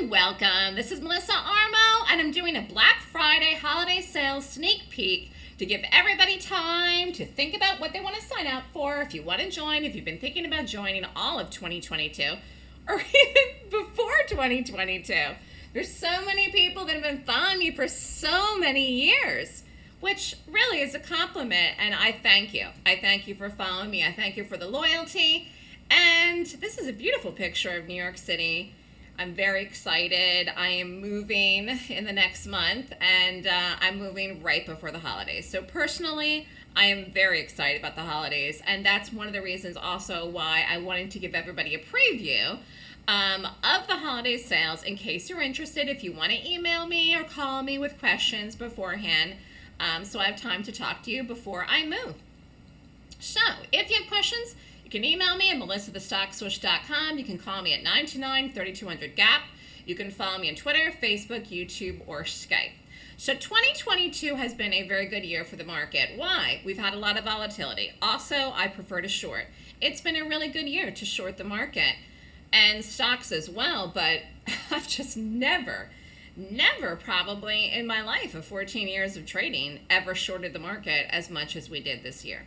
and welcome. This is Melissa Armo, and I'm doing a Black Friday holiday sales sneak peek to give everybody time to think about what they want to sign up for. If you want to join, if you've been thinking about joining all of 2022, or even before 2022. There's so many people that have been following me for so many years, which really is a compliment, and I thank you. I thank you for following me. I thank you for the loyalty. And this is a beautiful picture of New York City I'm very excited. I am moving in the next month and uh, I'm moving right before the holidays. So personally, I am very excited about the holidays and that's one of the reasons also why I wanted to give everybody a preview um, of the holiday sales in case you're interested. If you want to email me or call me with questions beforehand, um, so I have time to talk to you before I move. So if you have questions, you can email me at melissathestockswoosh.com. You can call me at 929-3200-GAP. You can follow me on Twitter, Facebook, YouTube, or Skype. So 2022 has been a very good year for the market. Why? We've had a lot of volatility. Also, I prefer to short. It's been a really good year to short the market and stocks as well, but I've just never, never probably in my life of 14 years of trading ever shorted the market as much as we did this year.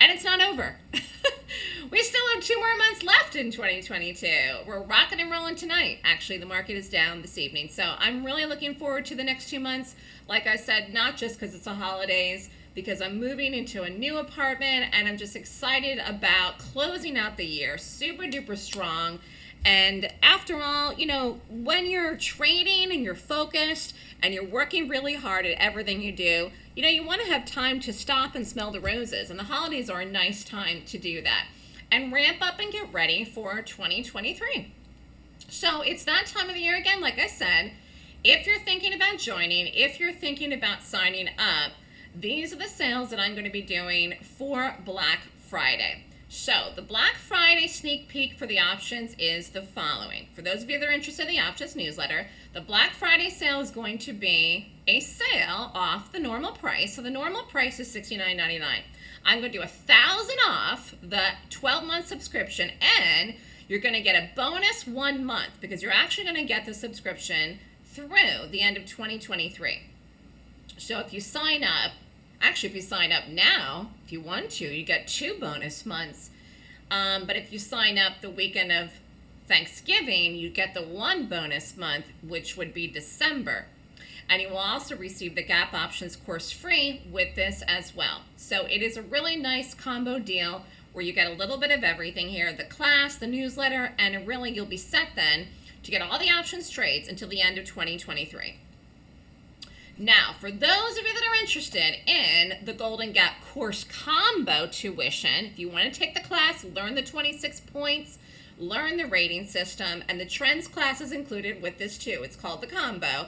And it's not over. we still have two more months left in 2022. We're rocking and rolling tonight. Actually, the market is down this evening. So I'm really looking forward to the next two months. Like I said, not just because it's the holidays, because I'm moving into a new apartment and I'm just excited about closing out the year super duper strong. And after all, you know, when you're trading and you're focused and you're working really hard at everything you do, you know, you want to have time to stop and smell the roses. And the holidays are a nice time to do that. And ramp up and get ready for 2023. So it's that time of the year again, like I said. If you're thinking about joining, if you're thinking about signing up, these are the sales that I'm going to be doing for Black Friday. So the Black Friday sneak peek for the options is the following. For those of you that are interested in the options newsletter, the Black Friday sale is going to be a sale off the normal price. So the normal price is $69.99. I'm going to do a thousand off the 12 month subscription and you're going to get a bonus one month because you're actually going to get the subscription through the end of 2023. So if you sign up Actually, if you sign up now, if you want to, you get two bonus months. Um, but if you sign up the weekend of Thanksgiving, you get the one bonus month, which would be December. And you will also receive the Gap Options course free with this as well. So it is a really nice combo deal where you get a little bit of everything here, the class, the newsletter, and really you'll be set then to get all the options trades until the end of 2023. Now, for those of you that are interested in the Golden Gap course combo tuition, if you want to take the class, learn the 26 points, learn the rating system, and the trends class is included with this too. It's called the combo.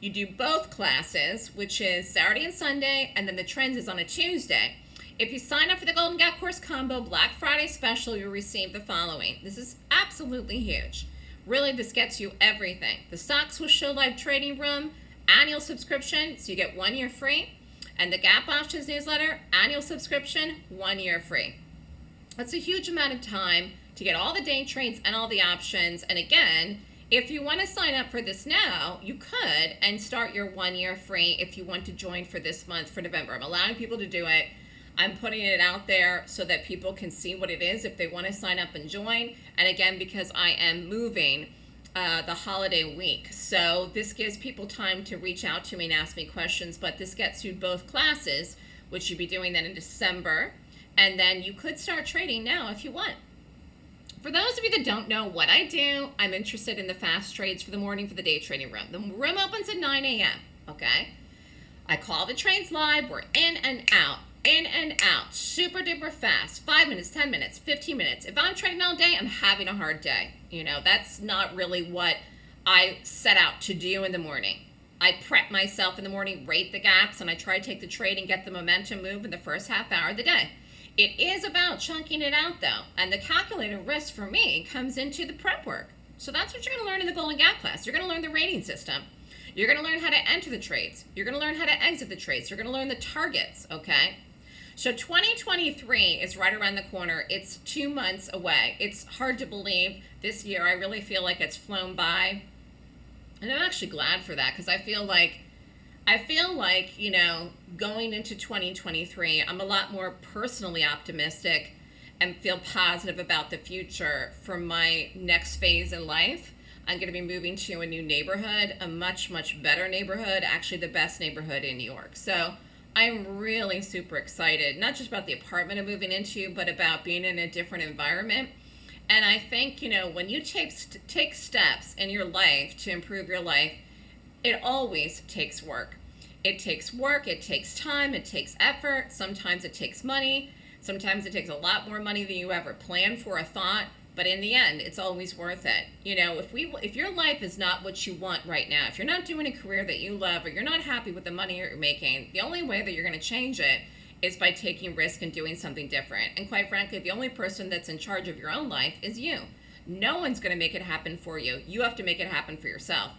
You do both classes, which is Saturday and Sunday, and then the trends is on a Tuesday. If you sign up for the Golden Gap Course Combo Black Friday special, you'll receive the following. This is absolutely huge. Really, this gets you everything. The Stocks Swoosh Show Live Trading Room, annual subscription, so you get one year free. And the Gap Options newsletter, annual subscription, one year free. That's a huge amount of time to get all the day trades and all the options. And again, if you want to sign up for this now, you could and start your one year free if you want to join for this month for November. I'm allowing people to do it. I'm putting it out there so that people can see what it is if they want to sign up and join. And again, because I am moving, uh, the holiday week. So this gives people time to reach out to me and ask me questions, but this gets you both classes, which you'd be doing then in December. And then you could start trading now if you want. For those of you that don't know what I do, I'm interested in the fast trades for the morning for the day trading room. The room opens at 9 a.m., okay? I call the trades live. We're in and out in and out, super duper fast, five minutes, 10 minutes, 15 minutes. If I'm trading all day, I'm having a hard day. You know, that's not really what I set out to do in the morning. I prep myself in the morning, rate the gaps, and I try to take the trade and get the momentum move in the first half hour of the day. It is about chunking it out though, and the calculated risk for me comes into the prep work. So that's what you're gonna learn in the Golden Gap class. You're gonna learn the rating system. You're gonna learn how to enter the trades. You're gonna learn how to exit the trades. You're gonna learn the targets, okay? So 2023 is right around the corner. It's two months away. It's hard to believe this year. I really feel like it's flown by. And I'm actually glad for that because I feel like I feel like, you know, going into 2023, I'm a lot more personally optimistic and feel positive about the future for my next phase in life. I'm going to be moving to a new neighborhood, a much, much better neighborhood, actually, the best neighborhood in New York. So I'm really super excited, not just about the apartment I'm moving into, but about being in a different environment. And I think, you know, when you take, take steps in your life to improve your life, it always takes work. It takes work, it takes time, it takes effort. Sometimes it takes money. Sometimes it takes a lot more money than you ever planned for a thought, but in the end, it's always worth it. You know, if we if your life is not what you want right now, if you're not doing a career that you love or you're not happy with the money you're making, the only way that you're going to change it is by taking risk and doing something different. And quite frankly, the only person that's in charge of your own life is you. No one's going to make it happen for you. You have to make it happen for yourself.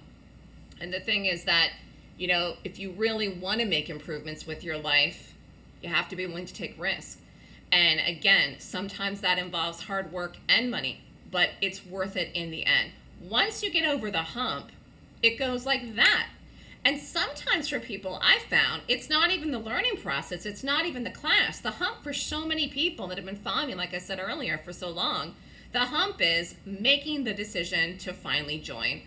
And the thing is that, you know, if you really want to make improvements with your life, you have to be willing to take risk. And again, sometimes that involves hard work and money, but it's worth it in the end. Once you get over the hump, it goes like that. And sometimes for people, I found it's not even the learning process, it's not even the class. The hump for so many people that have been following me, like I said earlier, for so long, the hump is making the decision to finally join.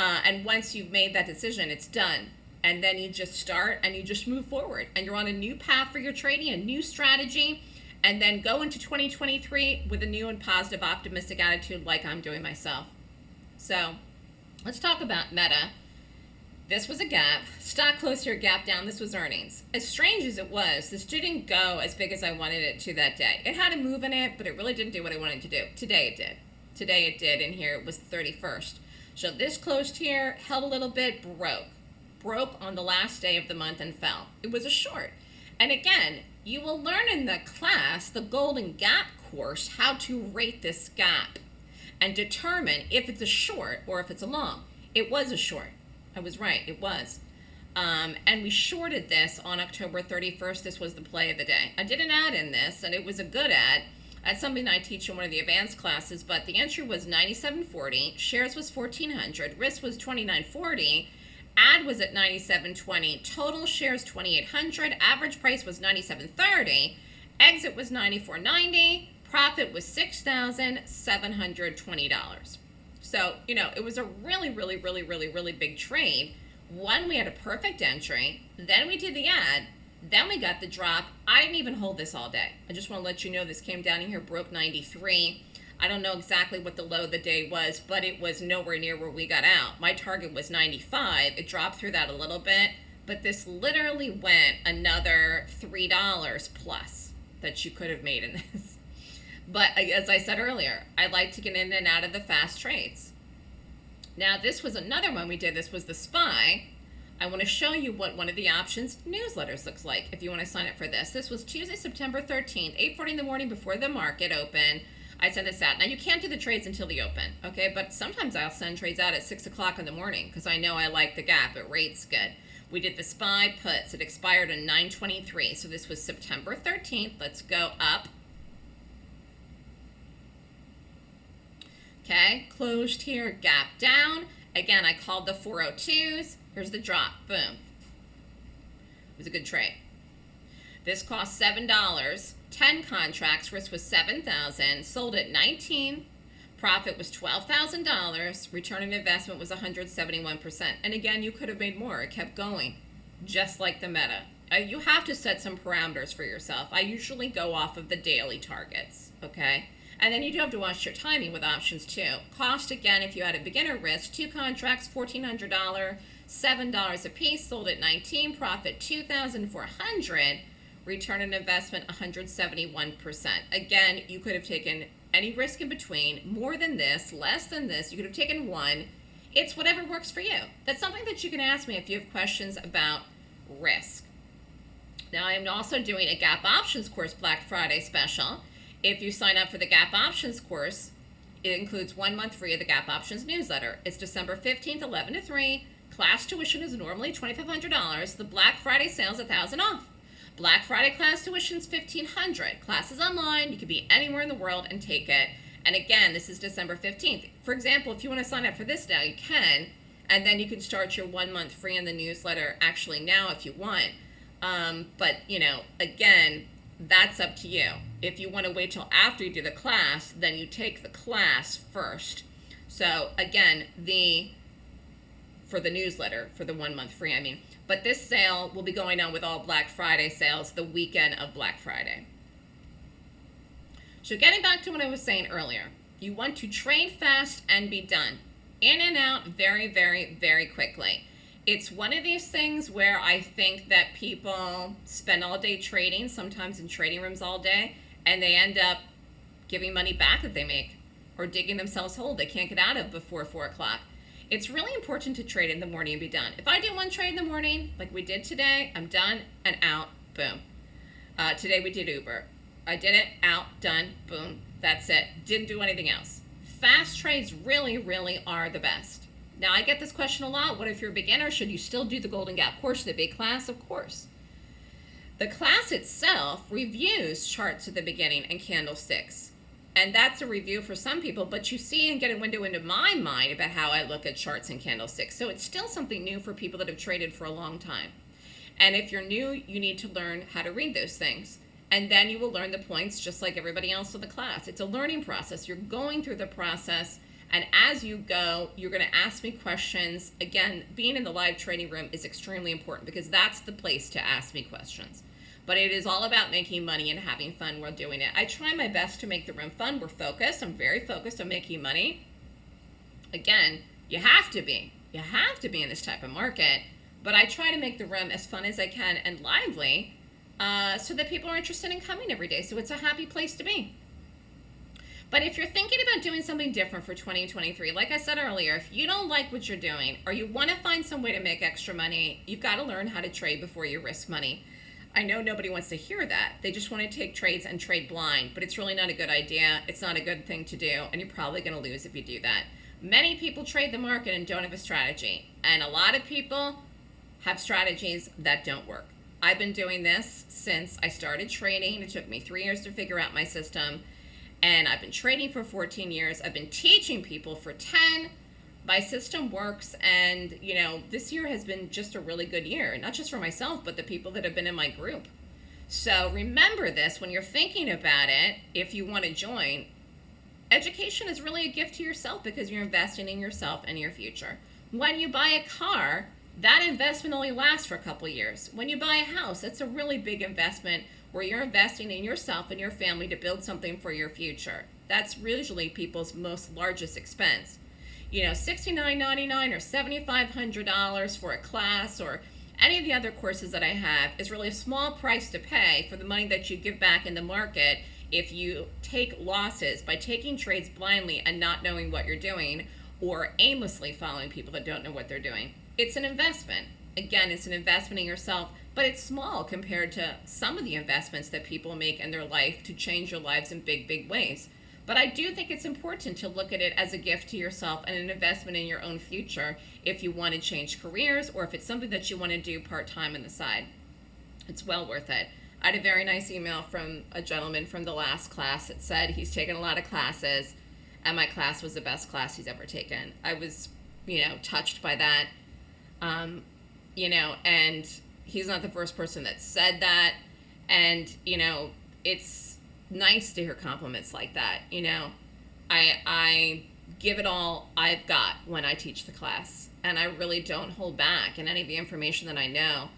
Uh, and once you've made that decision, it's done. And then you just start and you just move forward. And you're on a new path for your trading, a new strategy and then go into 2023 with a new and positive, optimistic attitude like I'm doing myself. So let's talk about Meta. This was a gap. Stock closed here, gap down. This was earnings. As strange as it was, this didn't go as big as I wanted it to that day. It had a move in it, but it really didn't do what I wanted to do. Today it did. Today it did, and here it was 31st. So this closed here, held a little bit, broke. Broke on the last day of the month and fell. It was a short. And again, you will learn in the class, the Golden Gap course, how to rate this gap and determine if it's a short or if it's a long. It was a short. I was right, it was. Um, and we shorted this on October 31st. This was the play of the day. I did an add in this, and it was a good add. That's something I teach in one of the advanced classes, but the entry was 97.40, shares was 1400, risk was 29.40, Add was at 97.20. Total shares 2,800. Average price was 97.30. Exit was 94.90. Profit was $6,720. So, you know, it was a really, really, really, really, really big trade. One, we had a perfect entry. Then we did the add. Then we got the drop. I didn't even hold this all day. I just want to let you know this came down in here, broke 93. I don't know exactly what the low of the day was, but it was nowhere near where we got out. My target was 95. It dropped through that a little bit, but this literally went another $3 plus that you could have made in this. But as I said earlier, I like to get in and out of the fast trades. Now, this was another one we did. This was the SPY. I want to show you what one of the options newsletters looks like if you want to sign up for this. This was Tuesday, September 13th, 8.40 in the morning before the market opened. I sent this out. Now you can't do the trades until the open, okay? But sometimes I'll send trades out at six o'clock in the morning because I know I like the gap. It rates good. We did the SPY puts. It expired on 923. So this was September 13th. Let's go up. Okay, closed here, gap down. Again, I called the 402s. Here's the drop. Boom. It was a good trade. This cost $7. 10 contracts, risk was 7000 sold at 19 profit was $12,000, return on investment was 171%. And again, you could have made more. It kept going, just like the meta. Uh, you have to set some parameters for yourself. I usually go off of the daily targets, okay? And then you do have to watch your timing with options too. Cost, again, if you had a beginner risk, two contracts, $1,400, $7 a piece, sold at 19, profit 2400 return on investment 171%. Again, you could have taken any risk in between, more than this, less than this. You could have taken one. It's whatever works for you. That's something that you can ask me if you have questions about risk. Now, I'm also doing a Gap Options course Black Friday special. If you sign up for the Gap Options course, it includes one month free of the Gap Options newsletter. It's December 15th, 11 to 3. Class tuition is normally $2,500. The Black Friday sale is 1000 off. Black Friday class tuition is 1500 Classes online. You could be anywhere in the world and take it. And again, this is December 15th. For example, if you want to sign up for this now, you can. And then you can start your one month free in the newsletter actually now if you want. Um, but, you know, again, that's up to you. If you want to wait till after you do the class, then you take the class first. So again, the for the newsletter for the one month free, I mean. But this sale will be going on with all Black Friday sales the weekend of Black Friday. So getting back to what I was saying earlier, you want to train fast and be done. In and out very, very, very quickly. It's one of these things where I think that people spend all day trading, sometimes in trading rooms all day, and they end up giving money back that they make or digging themselves hole they can't get out of before 4 o'clock. It's really important to trade in the morning and be done. If I do one trade in the morning, like we did today, I'm done and out, boom. Uh, today we did Uber. I did it, out, done, boom, that's it. Didn't do anything else. Fast trades really, really are the best. Now, I get this question a lot. What if you're a beginner? Should you still do the Golden Gap course, the big class? Of course. The class itself reviews charts at the beginning and candlesticks. And that's a review for some people, but you see and get a window into my mind about how I look at charts and candlesticks. So it's still something new for people that have traded for a long time. And if you're new, you need to learn how to read those things. And then you will learn the points just like everybody else in the class. It's a learning process. You're going through the process and as you go, you're going to ask me questions. Again, being in the live training room is extremely important because that's the place to ask me questions. But it is all about making money and having fun while doing it. I try my best to make the room fun. We're focused. I'm very focused on making money. Again, you have to be. You have to be in this type of market. But I try to make the room as fun as I can and lively uh, so that people are interested in coming every day. So it's a happy place to be. But if you're thinking about doing something different for 2023, like I said earlier, if you don't like what you're doing or you want to find some way to make extra money, you've got to learn how to trade before you risk money. I know nobody wants to hear that. They just want to take trades and trade blind, but it's really not a good idea. It's not a good thing to do, and you're probably going to lose if you do that. Many people trade the market and don't have a strategy, and a lot of people have strategies that don't work. I've been doing this since I started trading. It took me three years to figure out my system and I've been trading for 14 years. I've been teaching people for 10. My system works, and you know, this year has been just a really good year, not just for myself, but the people that have been in my group. So remember this when you're thinking about it, if you want to join, education is really a gift to yourself because you're investing in yourself and your future. When you buy a car, that investment only lasts for a couple years. When you buy a house, it's a really big investment where you're investing in yourself and your family to build something for your future. That's usually people's most largest expense. You know, $69.99 or $7,500 for a class or any of the other courses that I have is really a small price to pay for the money that you give back in the market if you take losses by taking trades blindly and not knowing what you're doing or aimlessly following people that don't know what they're doing. It's an investment. Again, it's an investment in yourself but it's small compared to some of the investments that people make in their life to change your lives in big, big ways. But I do think it's important to look at it as a gift to yourself and an investment in your own future if you want to change careers or if it's something that you want to do part time on the side. It's well worth it. I had a very nice email from a gentleman from the last class that said he's taken a lot of classes and my class was the best class he's ever taken. I was, you know, touched by that. Um, you know, and he's not the first person that said that. And, you know, it's nice to hear compliments like that. You know, I, I give it all I've got when I teach the class. And I really don't hold back in any of the information that I know.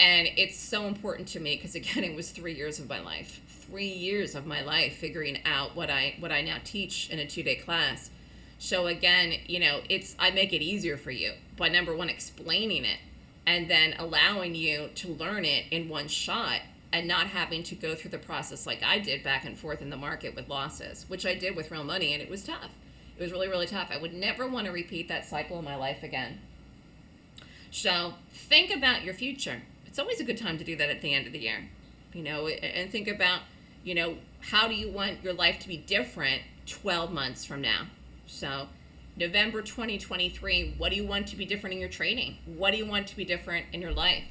And it's so important to me because again, it was three years of my life, three years of my life figuring out what I what I now teach in a two day class. So again, you know, it's I make it easier for you by number one explaining it and then allowing you to learn it in one shot and not having to go through the process like I did back and forth in the market with losses, which I did with real money, and it was tough. It was really, really tough. I would never want to repeat that cycle in my life again. So think about your future. It's always a good time to do that at the end of the year, you know, and think about, you know, how do you want your life to be different 12 months from now? So November 2023, what do you want to be different in your trading? What do you want to be different in your life?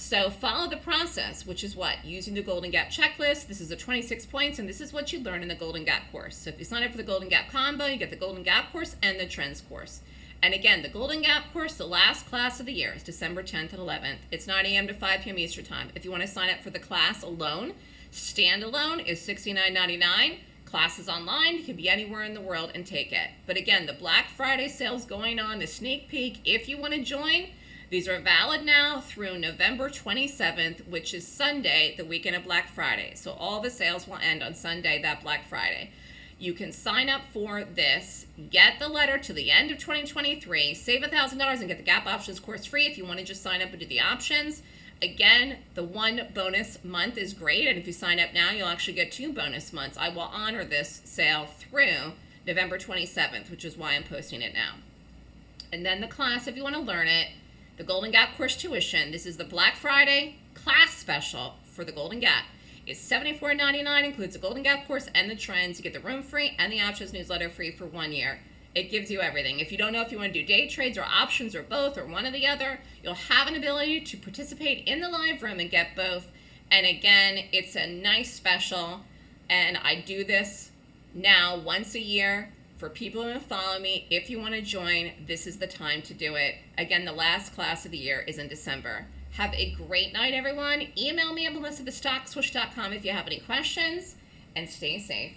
So follow the process, which is what? Using the Golden Gap checklist. This is the 26 points, and this is what you learn in the Golden Gap course. So if you sign up for the Golden Gap combo, you get the Golden Gap course and the Trends course. And again, the Golden Gap course, the last class of the year is December 10th and 11th. It's 9 a.m. to 5 p.m. Eastern Time. If you want to sign up for the class alone, standalone is $69.99. Class is online. You can be anywhere in the world and take it. But again, the Black Friday sales going on, the sneak peek, if you want to join, these are valid now through November 27th, which is Sunday, the weekend of Black Friday. So all the sales will end on Sunday, that Black Friday. You can sign up for this, get the letter to the end of 2023, save $1,000 and get the Gap Options course free if you want to just sign up and do the options. Again, the one bonus month is great, and if you sign up now, you'll actually get two bonus months. I will honor this sale through November 27th, which is why I'm posting it now. And then the class, if you want to learn it, the Golden Gap course tuition. This is the Black Friday class special for the Golden Gap. It's $74.99, includes the Golden Gap course and the trends. You get the room free and the options newsletter free for one year. It gives you everything. If you don't know if you want to do day trades or options or both or one or the other, you'll have an ability to participate in the live room and get both. And again, it's a nice special. And I do this now once a year for people who follow me, if you want to join, this is the time to do it. Again, the last class of the year is in December. Have a great night, everyone. Email me at melissa if you have any questions, and stay safe.